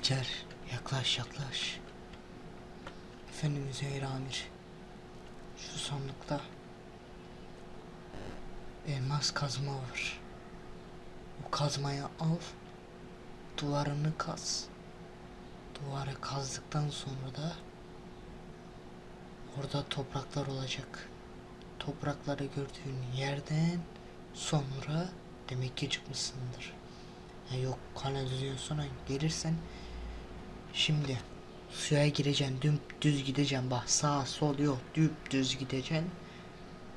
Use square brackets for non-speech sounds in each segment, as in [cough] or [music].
İlker yaklaş yaklaş. Efendim Zehra Amir. Şu sandıkta elmas kazma var. O kazmayı al. Duvarını kaz. Duvarı kazdıktan sonra da orada topraklar olacak. Toprakları gördüğün yerden sonra demek ki çıkmışsındır. Ya yok kanalizasyon sonra gelirsen şimdi suya gireceksin düz gideceksin. Bak sağ sol yok düz gideceksin.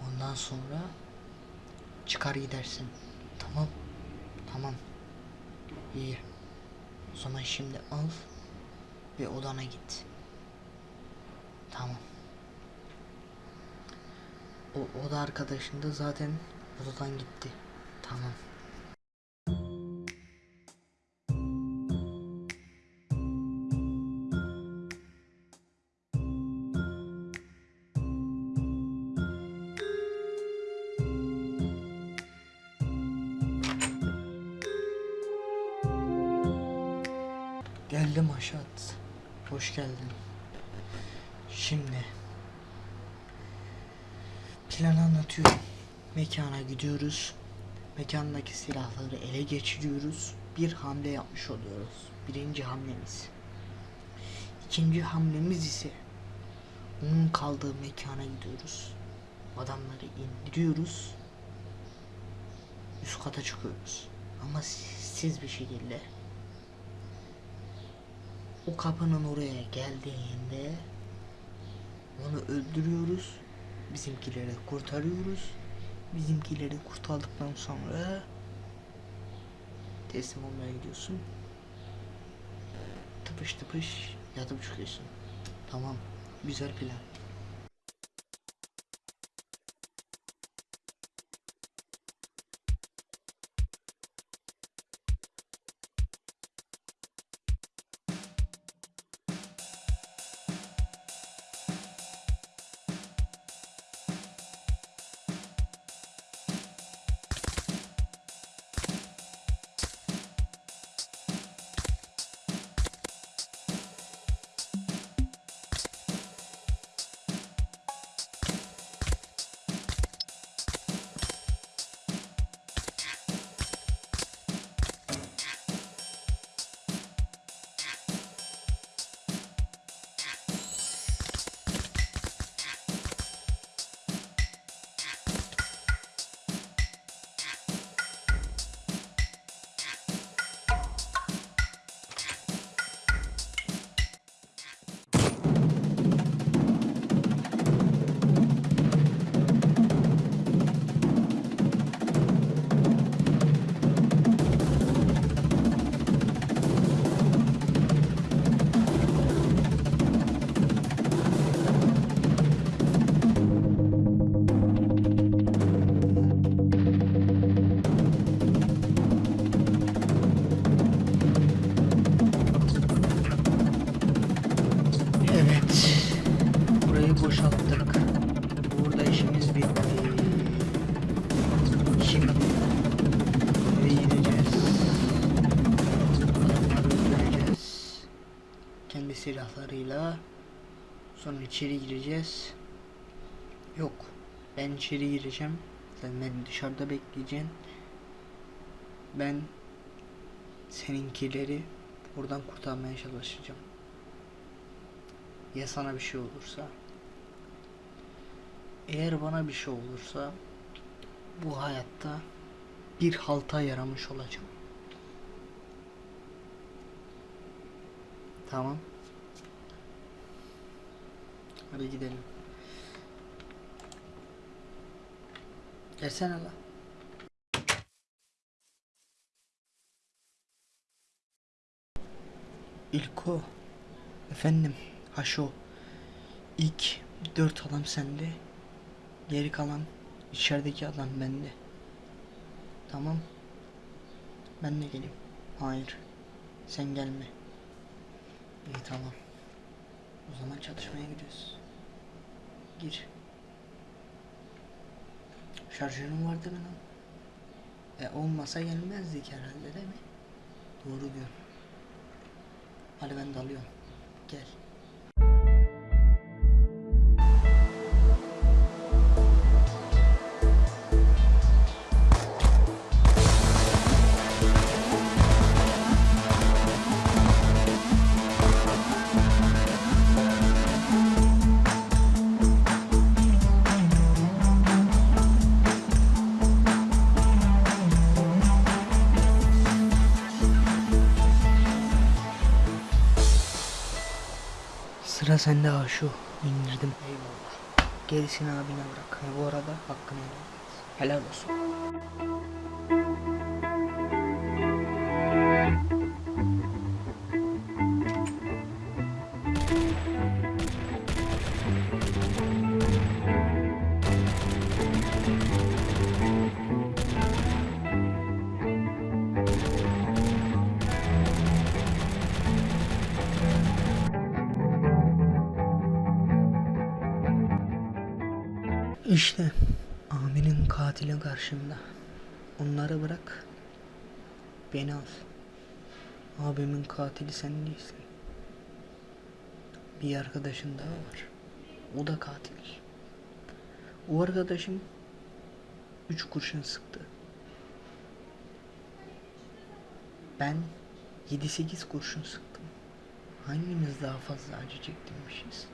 Ondan sonra çıkar gidersin. Tamam tamam. İyi. O zaman şimdi al ve odana git. Tamam. O oda arkadaşın da zaten odadan gitti. Tamam Geldim Aşat. Hoş geldin. Şimdi planı anlatıyorum. Mekana gidiyoruz. Mekandaki silahları ele geçiriyoruz. Bir hamle yapmış oluyoruz. Birinci hamlemiz. İkinci hamlemiz ise onun kaldığı mekana gidiyoruz. Adamları indiriyoruz. Üst kata çıkıyoruz. Ama siz bir şekilde o kapının oraya geldiğinde onu öldürüyoruz. Bizimkileri kurtarıyoruz. Bizimkileri kurtardıktan sonra teslim olmaya gidiyorsun. Tıpış tıpış yatıp çıkıyorsun. Tamam. Güzel plan. İçeri gireceğiz. Yok. Ben içeri gireceğim. Sen beni dışarıda bekleyeceksin. Ben seninkileri buradan kurtarmaya çalışacağım. Ya sana bir şey olursa? Eğer bana bir şey olursa bu hayatta bir halta yaramış olacağım. Tamam. Hadi gidelim. Gelsene la. İlko. Efendim. Haşo. İlk dört adam sende. Geri kalan içerideki adam bende. Tamam. Ben de geleyim. Hayır. Sen gelme. İyi tamam. O zaman çalışmaya gidiyoruz. Gir. Şarjörün vardı lan? E olmasa gelmezdik herhalde değil mi? Doğru diyorsun. Hadi ben de alıyorum. Gel. Sıra sende Aşu. İndirdim. Eyvallah. Gerisini abine bırak. Ha, bu arada hakkını helal. Helal olsun. İşte abinin katili karşımda. Onları bırak. Beni al. Abimin katili sen değilsin. Bir arkadaşın daha var. O da katil. O arkadaşım üç kurşun sıktı. Ben 7-8 kurşun sıktım. Hangimiz daha fazla acı çektirmişiz?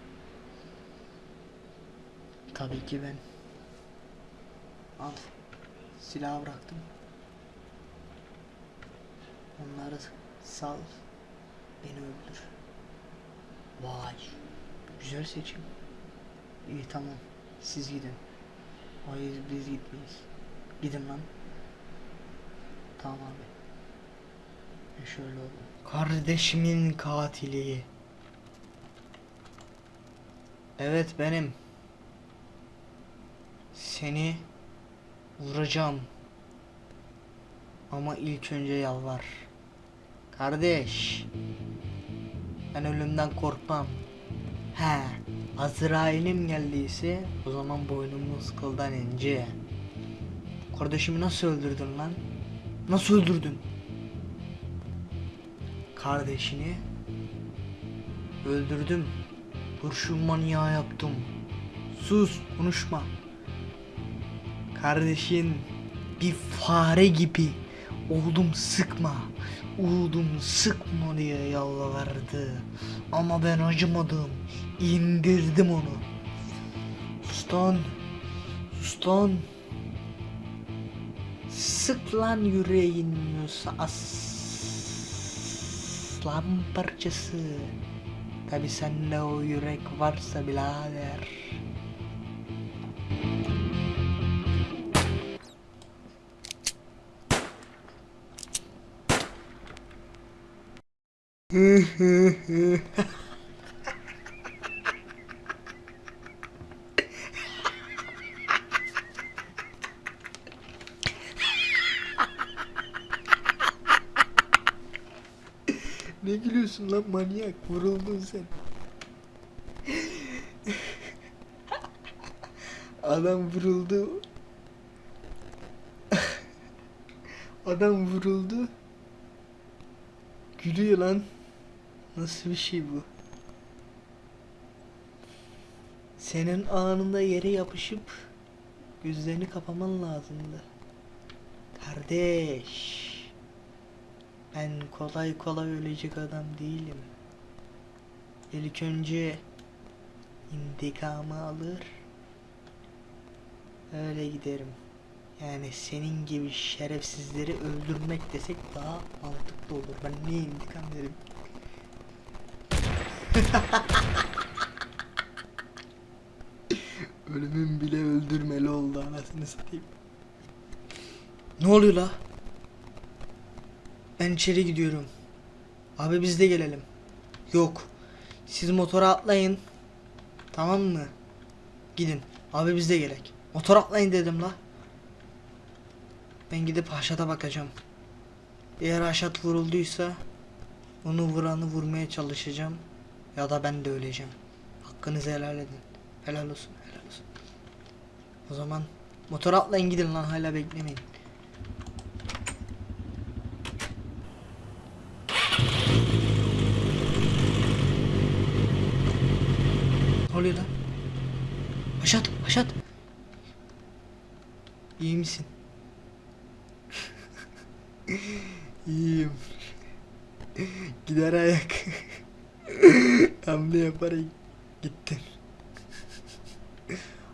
Tabii ki ben. Al. Silahı bıraktım. Onları sal. Beni öldür. Vay. Güzel seçim. İyi tamam. Siz gidin. Hayır biz gitmeyiz. Gidin lan. Tamam abi. E şöyle oldu. Kardeşimin katili. Evet benim. Seni vuracağım. Ama ilk önce yalvar. Kardeş. Ben ölümden korkmam. He, Azrail'im geldiyse o zaman boynumuz kıldan ince. Kardeşimi nasıl öldürdün lan? Nasıl öldürdün? Kardeşini öldürdüm. Kurşun manyağı yaptım. Sus, konuşma. Kardeşin bir fare gibi oldum sıkma, oldum sıkma diye yalvardı. Ama ben acımadım, indirdim onu. Sus lan, sus lan. Sık lan yüreğin aslan parçası. Tabi sende o yürek varsa birader. Ne gülüyorsun lan manyak? Vuruldun sen. Adam vuruldu. Adam vuruldu. Gülüyor lan. Nasıl bir şey bu? Senin anında yere yapışıp gözlerini kapaman lazımdı. Kardeş. Ben kolay kolay ölecek adam değilim. İlk önce intikamı alır. Öyle giderim. Yani senin gibi şerefsizleri öldürmek desek daha mantıklı olur. Ben niye intikam derim? [laughs] Ölümün bile öldürmeli oldu anasını satayım. Ne oluyor la? Ben içeri gidiyorum. Abi biz de gelelim. Yok. Siz motora atlayın. Tamam mı? Gidin. Abi biz de gerek. Motor atlayın dedim la. Ben gidip Haşat'a bakacağım. Eğer Haşat vurulduysa onu vuranı vurmaya çalışacağım ya da ben de öleceğim. Hakkınızı helal edin. Helal olsun, helal olsun. O zaman motor atlayın gidin lan hala beklemeyin. Ne oluyor lan? Haşat, Haşat. İyi misin? [laughs] İyiyim. Gider ayak. [laughs] [laughs] Hamle yaparak gittin.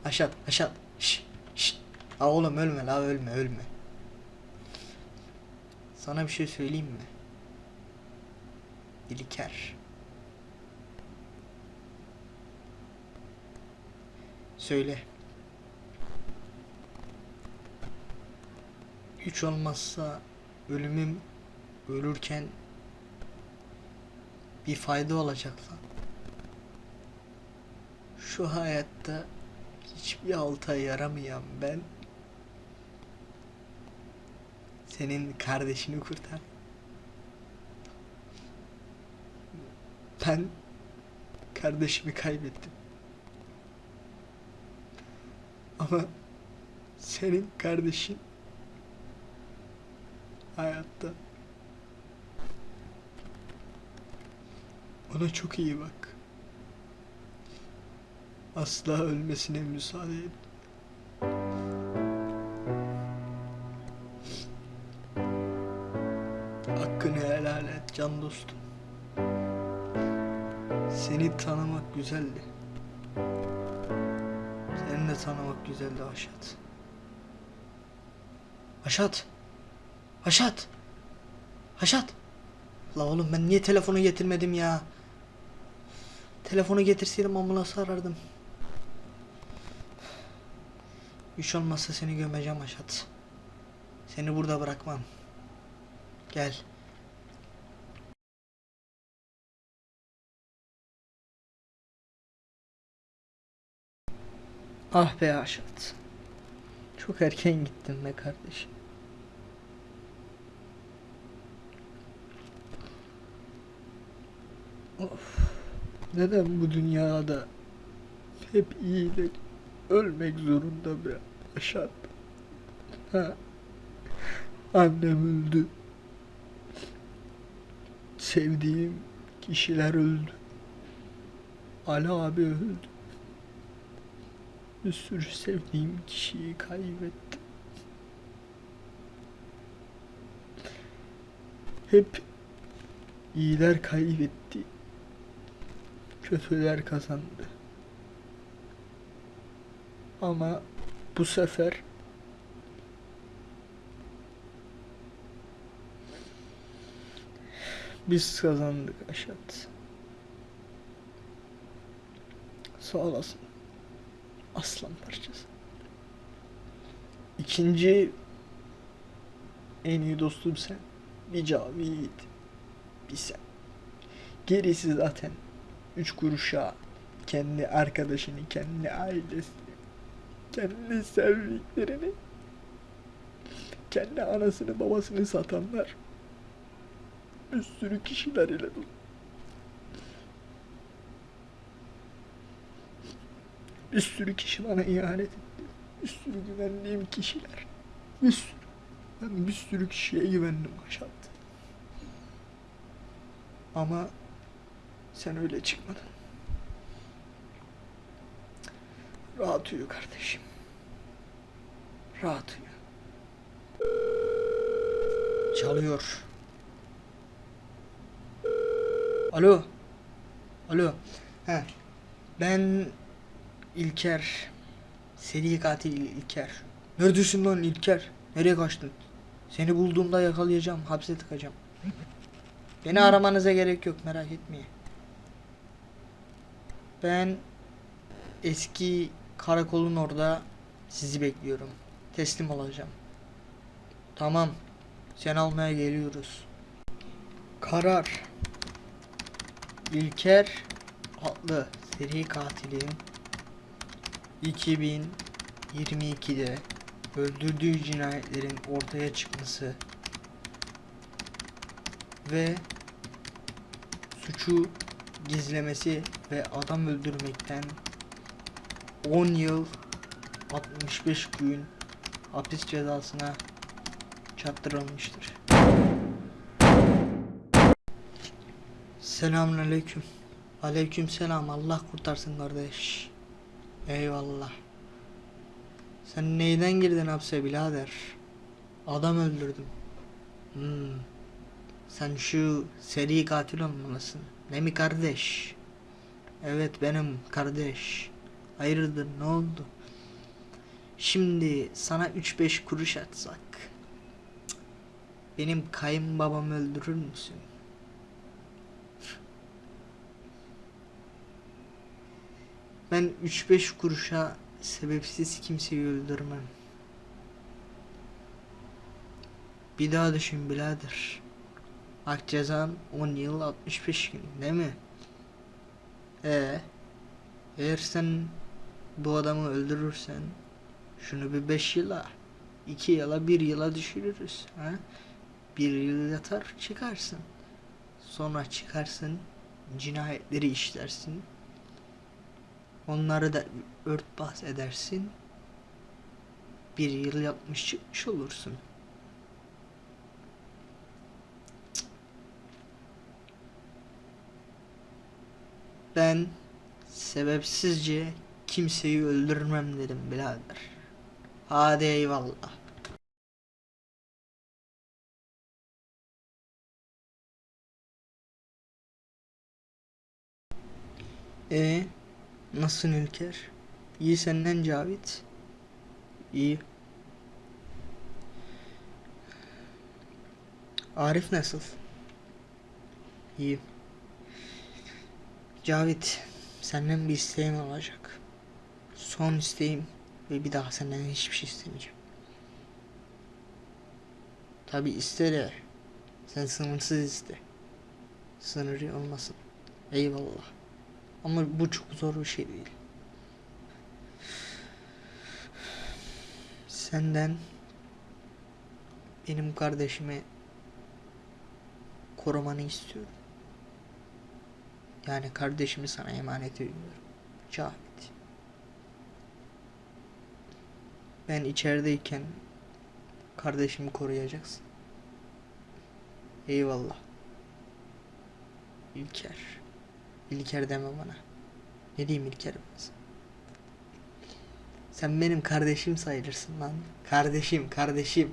Haşat, [laughs] Haşat. Şş, şş. Aa oğlum ölme la ölme ölme. Sana bir şey söyleyeyim mi? İlker. Söyle. Hiç olmazsa ölümüm ölürken bir fayda olacak lan. Şu hayatta hiçbir alta yaramayan ben senin kardeşini kurtar. Ben kardeşimi kaybettim. Ama senin kardeşin hayatta. Ona çok iyi bak. Asla ölmesine müsaade et. Hakkını helal et can dostum. Seni tanımak güzeldi. Seni de tanımak güzeldi Aşat. Aşat. Aşat. Aşat. La oğlum ben niye telefonu getirmedim ya? Telefonu getirseydim ambulansı arardım. Hiç olmazsa seni gömeceğim Aşat. Seni burada bırakmam. Gel. Ah be Aşat. Çok erken gittin be kardeşim. Of. Neden bu dünyada hep iyiler ölmek zorunda be Aşat? Ha? Annem öldü. Sevdiğim kişiler öldü. Ali abi öldü. Bir sürü sevdiğim kişiyi kaybettim. Hep iyiler kaybetti. Kötüler kazandı. Ama bu sefer biz kazandık Aşat. Sağ olasın. Aslan parçası. İkinci en iyi dostum sen. Bir Cavit. Bir sen. Gerisi zaten üç kuruşa kendi arkadaşını, kendi ailesini, kendi sevdiklerini, kendi anasını babasını satanlar bir sürü kişiler ile dolu. Bir sürü kişi bana ihanet etti. Bir sürü güvendiğim kişiler. Bir sürü. Ben bir sürü kişiye güvendim Aşat. Ama sen öyle çıkmadın. Rahat uyu kardeşim. Rahat uyu. Çalıyor. Alo. Alo. He. Ben İlker. Seri katil İlker. Neredesin lan İlker? Nereye kaçtın? Seni bulduğumda yakalayacağım. Hapse tıkacağım. Beni aramanıza gerek yok merak etmeyin. Ben eski karakolun orada sizi bekliyorum. Teslim olacağım. Tamam. Sen almaya geliyoruz. Karar. İlker adlı seri katilin 2022'de öldürdüğü cinayetlerin ortaya çıkması ve suçu gizlemesi ve adam öldürmekten 10 yıl 65 gün hapis cezasına çarptırılmıştır. Selamünaleyküm. Aleykümselam. Allah kurtarsın kardeş. Eyvallah. Sen neyden girdin hapse birader? Adam öldürdüm. Hmm. Sen şu seri katil olmalısın. Ne mi kardeş? Evet benim kardeş. Hayırdır ne oldu? Şimdi sana 3-5 kuruş atsak. Benim kayınbabamı öldürür müsün? Ben 3-5 kuruşa sebepsiz kimseyi öldürmem. Bir daha düşün birader. Hak cezan 10 yıl 65 gün değil mi? Ee, eğer sen bu adamı öldürürsen şunu bir 5 yıla, 2 yıla, 1 yıla düşürürüz. Ha? Bir yıl yatar çıkarsın. Sonra çıkarsın cinayetleri işlersin. Onları da örtbas edersin. Bir yıl yapmış çıkmış olursun. Ben sebepsizce kimseyi öldürmem dedim birader. Hadi eyvallah. E nasılsın Ülker? İyi senden Cavit. İyi. Arif nasıl? İyi. Cavit, senden bir isteğim olacak. Son isteğim ve bir daha senden hiçbir şey istemeyeceğim. Tabi iste de sen sınırsız iste. Sınırı olmasın. Eyvallah. Ama bu çok zor bir şey değil. Senden benim kardeşimi korumanı istiyorum. Yani kardeşimi sana emanet ediyorum. Cavit. Ben içerideyken kardeşimi koruyacaksın. Eyvallah. İlker. İlker deme bana. Ne diyeyim İlker ben sana? Sen benim kardeşim sayılırsın lan. Kardeşim, kardeşim.